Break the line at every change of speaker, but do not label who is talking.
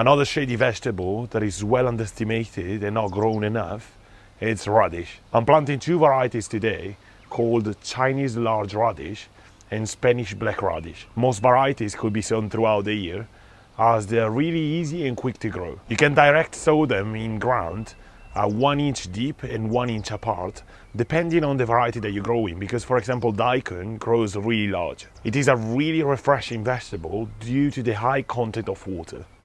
Another shady vegetable that is well underestimated and not grown enough is radish. I'm planting two varieties today called Chinese large radish and Spanish black radish. Most varieties could be sown throughout the year as they're really easy and quick to grow. You can direct sow them in ground uh, one inch deep and one inch apart, depending on the variety that you're growing. Because, for example, daikon grows really large. It is a really refreshing vegetable due to the high content of water.